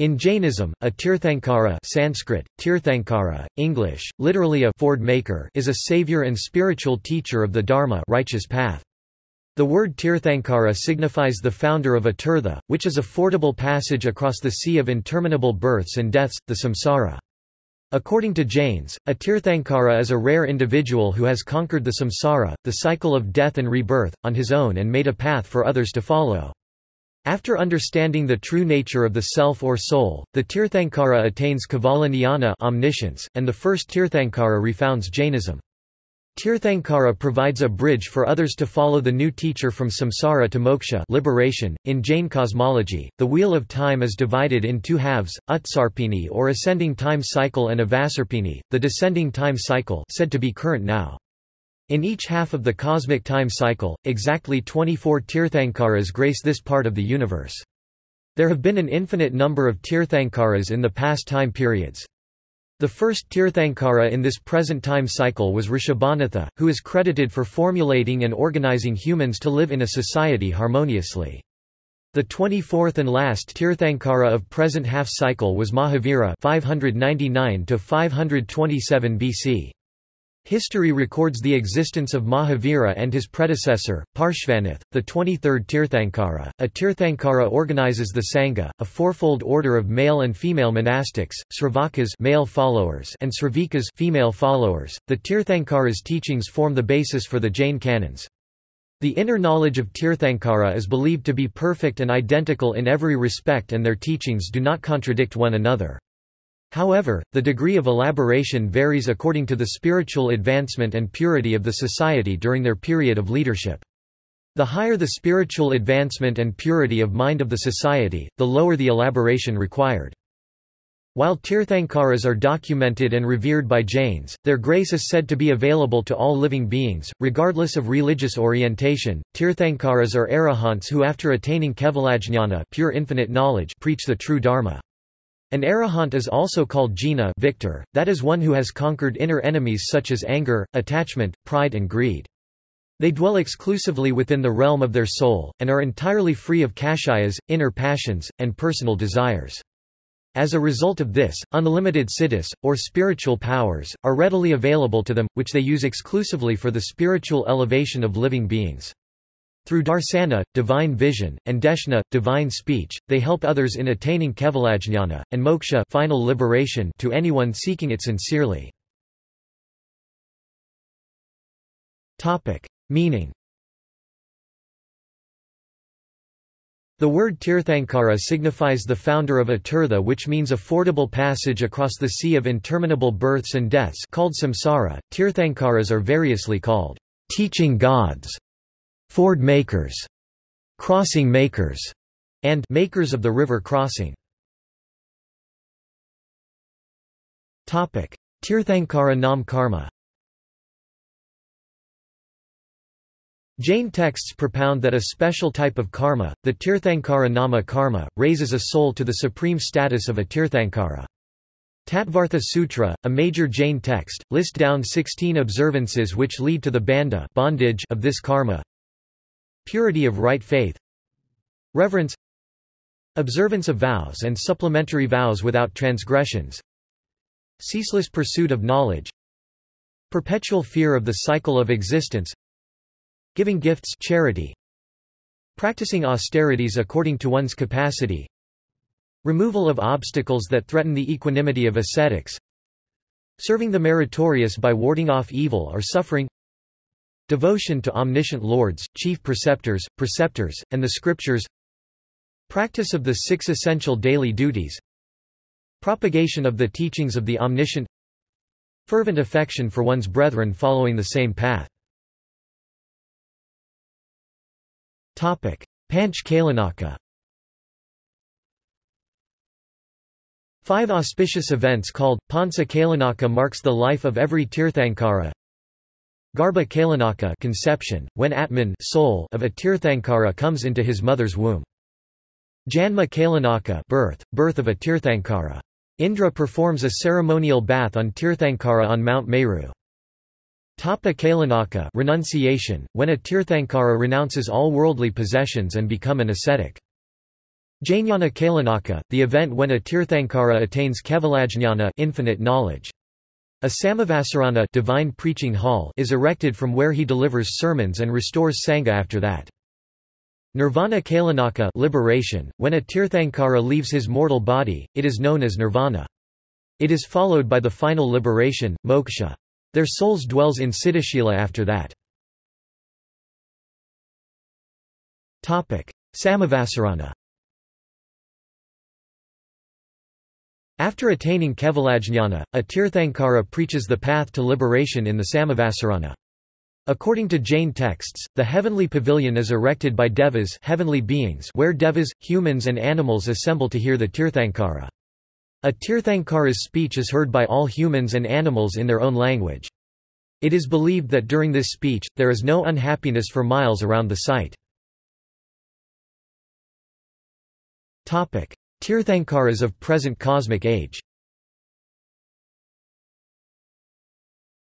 In Jainism, a Tirthankara Sanskrit, Tirthankara, English, literally a ford maker is a savior and spiritual teacher of the Dharma righteous path. The word Tirthankara signifies the founder of a tirtha, which is a fordable passage across the sea of interminable births and deaths, the samsara. According to Jains, a Tirthankara is a rare individual who has conquered the samsara, the cycle of death and rebirth, on his own and made a path for others to follow. After understanding the true nature of the self or soul, the Tirthankara attains Kevala Jnana omniscience, and the first Tirthankara refounds Jainism. Tirthankara provides a bridge for others to follow the new teacher from samsara to moksha liberation. .In Jain cosmology, the wheel of time is divided in two halves, Utsarpini or ascending time cycle and Avasarpini, the descending time cycle said to be current now. In each half of the cosmic time cycle, exactly 24 Tirthankaras grace this part of the universe. There have been an infinite number of Tirthankaras in the past time periods. The first Tirthankara in this present time cycle was Rishabhanatha, who is credited for formulating and organizing humans to live in a society harmoniously. The 24th and last Tirthankara of present half cycle was Mahavira 599 to 527 BC. History records the existence of Mahavira and his predecessor, Parshvanath, the 23rd Tirthankara. A Tirthankara organizes the Sangha, a fourfold order of male and female monastics, Sravakas male followers and Sravikas female followers. The Tirthankara's teachings form the basis for the Jain canons. The inner knowledge of Tirthankara is believed to be perfect and identical in every respect and their teachings do not contradict one another. However, the degree of elaboration varies according to the spiritual advancement and purity of the society during their period of leadership. The higher the spiritual advancement and purity of mind of the society, the lower the elaboration required. While Tirthankaras are documented and revered by Jains, their grace is said to be available to all living beings, regardless of religious orientation. Tirthankaras are arahants who after attaining kevalajnana pure infinite knowledge preach the true dharma. An arahant is also called jina victor, that is one who has conquered inner enemies such as anger, attachment, pride and greed. They dwell exclusively within the realm of their soul, and are entirely free of kashayas, inner passions, and personal desires. As a result of this, unlimited siddhis, or spiritual powers, are readily available to them, which they use exclusively for the spiritual elevation of living beings. Through darsana, divine vision, and deshna, divine speech, they help others in attaining kevalajnana, and moksha final liberation to anyone seeking it sincerely. Meaning The word Tirthankara signifies the founder of a tirtha which means a fordable passage across the sea of interminable births and deaths called samsara. Tirthankaras are variously called teaching gods Ford makers, crossing makers, and makers of the river crossing. Topic: Tirthankara Nam Karma. Jain texts propound that a special type of karma, the Tirthankara Nama karma, raises a soul to the supreme status of a Tirthankara. Tattvartha Sutra, a major Jain text, list down 16 observances which lead to the bandha bondage of this karma. Purity of right faith Reverence Observance of vows and supplementary vows without transgressions Ceaseless pursuit of knowledge Perpetual fear of the cycle of existence Giving gifts charity Practicing austerities according to one's capacity Removal of obstacles that threaten the equanimity of ascetics Serving the meritorious by warding off evil or suffering Devotion to omniscient lords, chief preceptors, preceptors, and the scriptures Practice of the six essential daily duties Propagation of the teachings of the omniscient Fervent affection for one's brethren following the same path. Panch Kalyanaka Five auspicious events called, Pancha Kalyanaka marks the life of every Tirthankara Garbha Kalyanaka conception, when Atman soul of a Tirthankara comes into his mother's womb. Janma Kalyanaka birth, birth of a Tirthankara. Indra performs a ceremonial bath on Tirthankara on Mount Meru. Tapa Kalyanaka renunciation, when a Tirthankara renounces all worldly possessions and become an ascetic. Jnana Kalyanaka, the event when a Tirthankara attains Kevalajnana infinite knowledge. A Samavasarana divine preaching hall is erected from where he delivers sermons and restores Sangha after that. Nirvana Kalyanaka liberation, when a Tirthankara leaves his mortal body, it is known as nirvana. It is followed by the final liberation, moksha. Their souls dwells in Siddhashila after that. Samavasarana After attaining Kevalajnana, a Tirthankara preaches the path to liberation in the Samavasarana. According to Jain texts, the heavenly pavilion is erected by devas heavenly beings where devas, humans and animals assemble to hear the Tirthankara. A Tirthankara's speech is heard by all humans and animals in their own language. It is believed that during this speech, there is no unhappiness for miles around the site. Tirthankaras of present cosmic age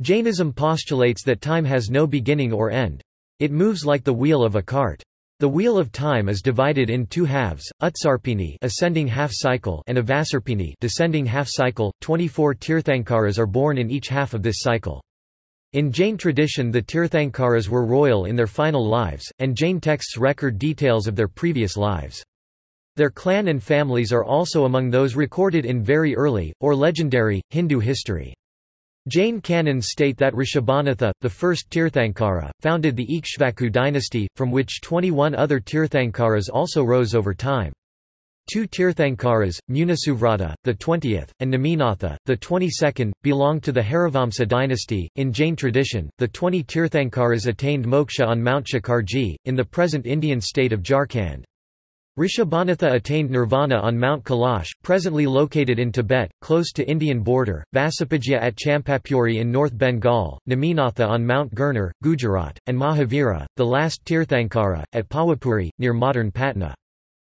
Jainism postulates that time has no beginning or end. It moves like the wheel of a cart. The wheel of time is divided in two halves, Utsarpini ascending half cycle and Avasarpini descending half cycle. 24 Tirthankaras are born in each half of this cycle. In Jain tradition the Tirthankaras were royal in their final lives, and Jain texts record details of their previous lives. Their clan and families are also among those recorded in very early, or legendary, Hindu history. Jain canons state that Rishabhanatha, the first Tirthankara, founded the Ikshvaku dynasty, from which 21 other Tirthankaras also rose over time. Two Tirthankaras, Munisuvrata, the 20th, and Neminatha, the 22nd, belonged to the Harivamsa dynasty. In Jain tradition, the 20 Tirthankaras attained moksha on Mount Shikharji, in the present Indian state of Jharkhand. Rishabhanatha attained nirvana on Mount Kailash, presently located in Tibet, close to Indian border, Vasupujya at Champapuri in North Bengal, Neminatha on Mount Girnar, Gujarat, and Mahavira, the last Tirthankara, at Pawapuri, near modern Patna.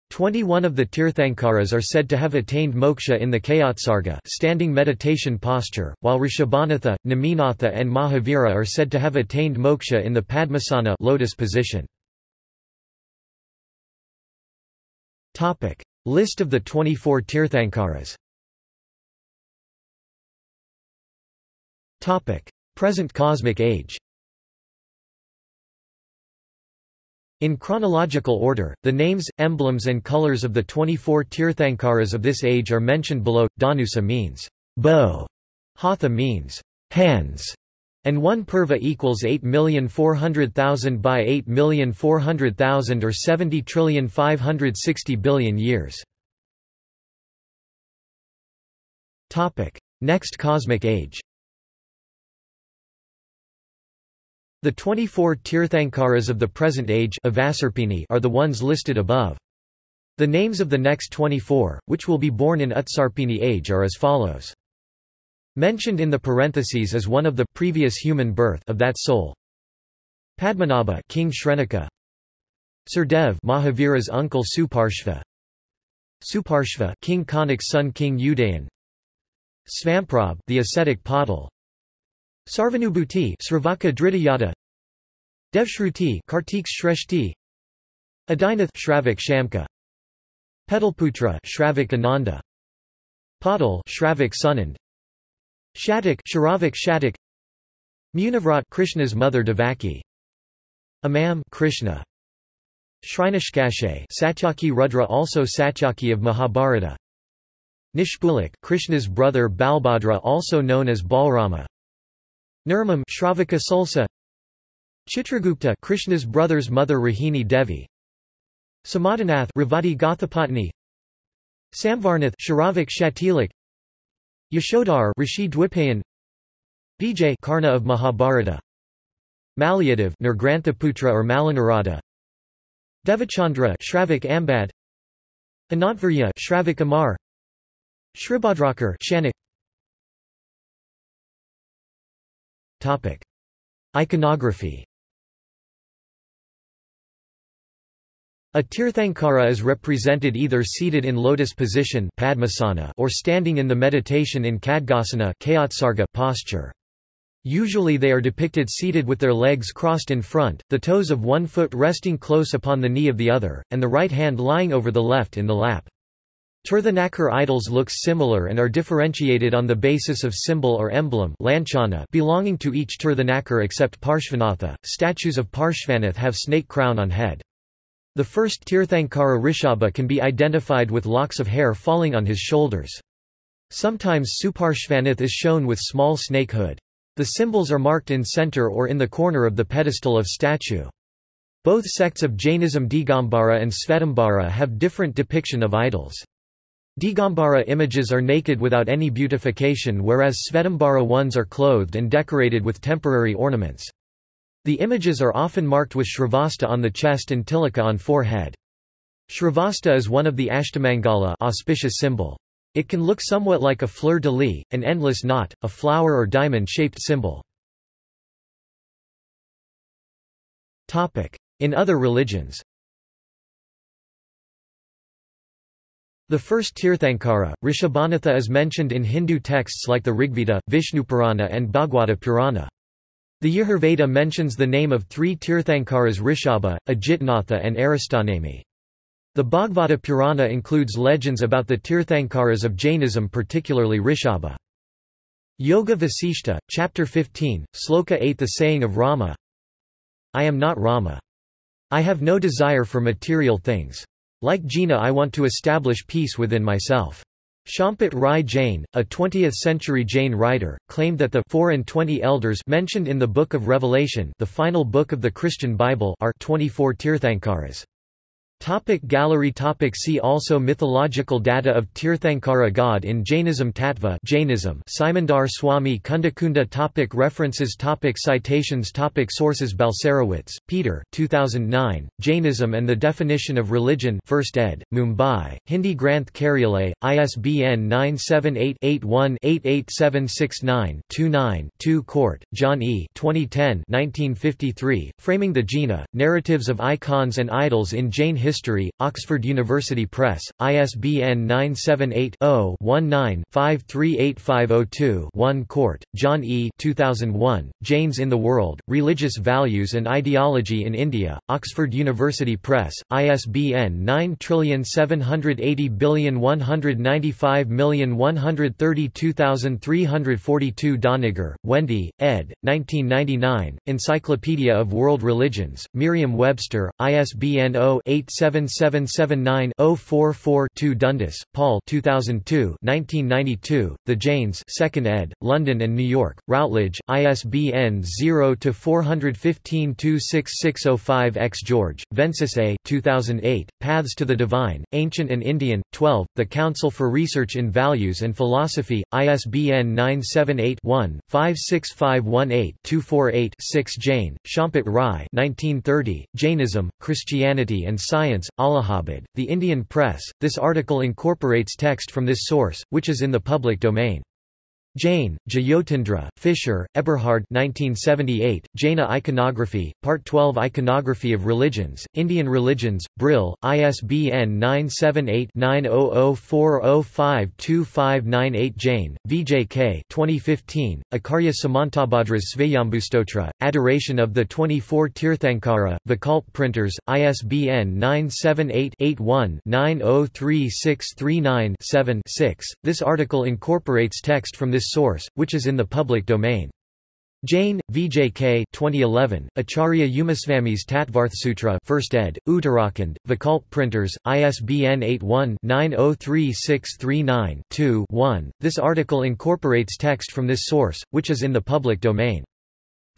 Twenty-one of the Tirthankaras are said to have attained moksha in the Kayotsarga standing meditation posture, while Rishabhanatha, Neminatha and Mahavira are said to have attained moksha in the Padmasana lotus position. Topic. List of the 24 Tirthankaras Topic. Present cosmic age In chronological order, the names, emblems and colors of the 24 Tirthankaras of this age are mentioned below. Dhanusa means bow, Hatha means hands, and 1 purva equals 8,400,000 by 8,400,000 or 70 trillion 560 billion years. Topic: Next cosmic age. The 24 Tirthankaras of the present age are the ones listed above. The names of the next 24, which will be born in Utsarpini age are as follows. Mentioned in the parentheses as one of the previous human birth of that soul. Padmanabha King Shrenika. Surdev Mahavira's uncle Suparshva. Suparshva King Kanak's son King Udayan. Svamprabh the ascetic Patil Sarvanubhuti Sravaka Dritayada Devshruti Kartik Shreshti. Adinath Shravak Shamka. Petalputra Shravak Ananda. Patil Shravak Sunand Shatak Sharavik Shatak. Munivrat Krishna's mother Devaki. Amam Krishna. Shrinashkashe Satyaki Rudra also Satyaki of Mahabharata. Nishpulak Krishna's brother Balbhadra also known as Balrama. Nirmam Shravaka Sulsa. Chitragupta Krishna's brother's mother Rohini Devi. Samadhanath Revati Gothapatni. Samvarnath Sharavik Shatilak Yashodhar Rishi Dwipayan Vijay Karna of Mahabharata Malyadav Nirgranthaputra or Malanarada Devachandra Shravik Ambad Anantvarya Shravik Amar Shribhadrakar Shanak. Topic. Iconography A Tirthankara is represented either seated in lotus position Padmasana or standing in the meditation in Khadgasana posture. Usually they are depicted seated with their legs crossed in front, the toes of one foot resting close upon the knee of the other, and the right hand lying over the left in the lap. Tirthanakar idols look similar and are differentiated on the basis of symbol or emblem belonging to each Tirthanakar except Parshvanatha. Statues of Parshvanath have snake crown on head. The first Tirthankara Rishabha can be identified with locks of hair falling on his shoulders. Sometimes Suparshvanath is shown with small snake hood. The symbols are marked in center or in the corner of the pedestal of statue. Both sects of Jainism Digambara and Svetambara have different depiction of idols. Digambara images are naked without any beautification whereas Svetambara ones are clothed and decorated with temporary ornaments. The images are often marked with Shrivatsa on the chest and Tilaka on forehead. Shrivatsa is one of the Ashtamangala auspicious symbol. It can look somewhat like a fleur-de-lis, an endless knot, a flower or diamond-shaped symbol. In other religions The first Tirthankara, Rishabhanatha is mentioned in Hindu texts like the Rigveda, Vishnupurana and Bhagwata Purana. The Yajurveda mentions the name of three Tirthankaras Rishabha, Ajitnatha and Aristanemi. The Bhagavata Purana includes legends about the Tirthankaras of Jainism particularly Rishabha. Yoga Vasishta, Chapter 15, Sloka 8 The saying of Rama I am not Rama. I have no desire for material things. Like Jina I want to establish peace within myself. Champat Rai Jain, a 20th-century Jain writer, claimed that the 4 and 20 elders mentioned in the Book of Revelation the final book of the Christian Bible are 24 Tirthankaras. Topic gallery topic See also Mythological data of Tirthankara god in Jainism Tattva Jainism Simandhar Swami Kundakunda topic References topic Citations topic Sources Balcerowicz, Peter 2009, Jainism and the Definition of Religion 1st ed., Mumbai, Hindi Granth Karyalay, ISBN 978-81-88769-29-2 Cort, John E. 2010 1953, Framing the Jina, Narratives of Icons and Idols in Jain History History, Oxford University Press, ISBN 978-0-19-538502-1 Cort, John E. 2001, Jains in the World, Religious Values and Ideology in India, Oxford University Press, ISBN 9780195132342 Doniger, Wendy, ed. 1999, Encyclopedia of World Religions, Merriam-Webster, ISBN 0 87 7779-044-2 Dundas, Paul 2002 1992, The Jains 2nd ed., London and New York, Routledge, ISBN 0-415-26605-X George, Vensus A. 2008, Paths to the Divine, Ancient and Indian, 12, The Council for Research in Values and Philosophy, ISBN 978-1-56518-248-6 Jain, Champat Rai 1930, Jainism, Christianity and Science Science, Allahabad, The Indian Press. This article incorporates text from this source, which is in the public domain. Jain, Jyotindra, Fischer, Eberhard 1978, Jaina Iconography, Part 12 Iconography of Religions, Indian Religions, Brill, ISBN 978-9004052598 Jain, VJK 2015, Acharya Samantabhadra's Svayambhustotra, Adoration of the 24 Tirthankara, Vikalp Printers, ISBN 978-81-903639-7-6. This article incorporates text from this this source, which is in the public domain. Jain, VJK 2011, Acharya Umasvami's Tattvarthsutra 1st ed., Uttarakhand, Vikalp Printers, ISBN 81-903639-2-1. This article incorporates text from this source, which is in the public domain.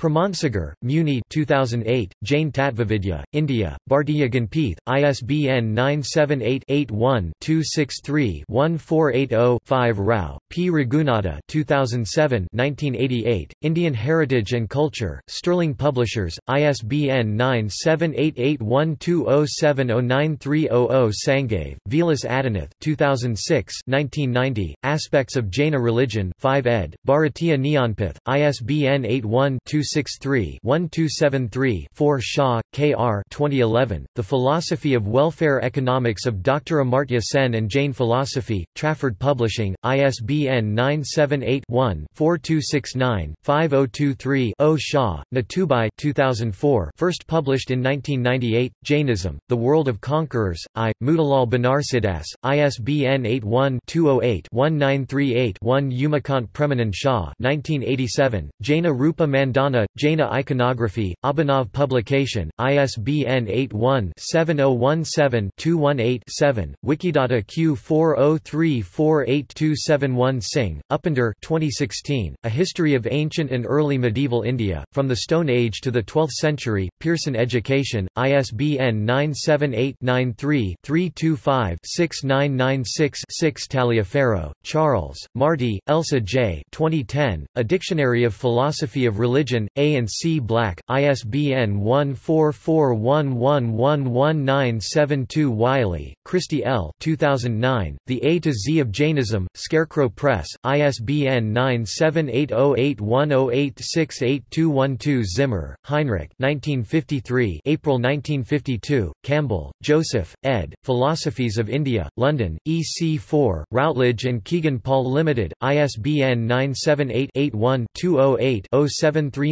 Pramansagar, Muni 2008, Jain Tattvavidya, India, Bhartiya Ganpith, ISBN 978-81-263-1480-5 Rao, P. Raghunatha 2007 1988, Indian Heritage and Culture, Sterling Publishers, ISBN 9788120709300 Sangave, Vilas Adinath 2006 1990, Aspects of Jaina Religion 5 ed., Bharatiya Jnanpith, ISBN 81 2 1263-1273-4 Shah, K.R. 2011, The Philosophy of Welfare Economics of Dr. Amartya Sen and Jain Philosophy, Trafford Publishing, ISBN 978-1-4269-5023-0 Shah, Nathubai 2004 first published in 1998, Jainism, The World of Conquerors, I. Motilal Banarsidass, ISBN 81-208-1938-1 Umakant Premanand Shah 1987, Jaina Rupa Mandana, Jaina Iconography, Abhinav Publication, ISBN 81-7017-218-7, Wikidata Q403482771 Singh, Upinder 2016, A History of Ancient and Early Medieval India, From the Stone Age to the Twelfth Century, Pearson Education, ISBN 978-93-325-6996-6 Taliaferro, Charles, Marty, Elsa J. 2010, A Dictionary of Philosophy of Religion, A and C Black, ISBN 14411111972 Wiley, Kristi L. 2009, The A to Z of Jainism, Scarecrow Press, ISBN 9780810868212 Zimmer, Heinrich 1953, April 1952, Campbell, Joseph, ed., Philosophies of India, London, EC4, Routledge and Kegan Paul Limited, ISBN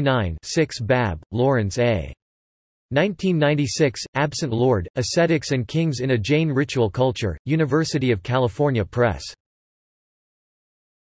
978-81-208-0739-6 Babb, Lawrence A. 1996, Absent Lord, Ascetics and Kings in a Jain Ritual Culture, University of California Press.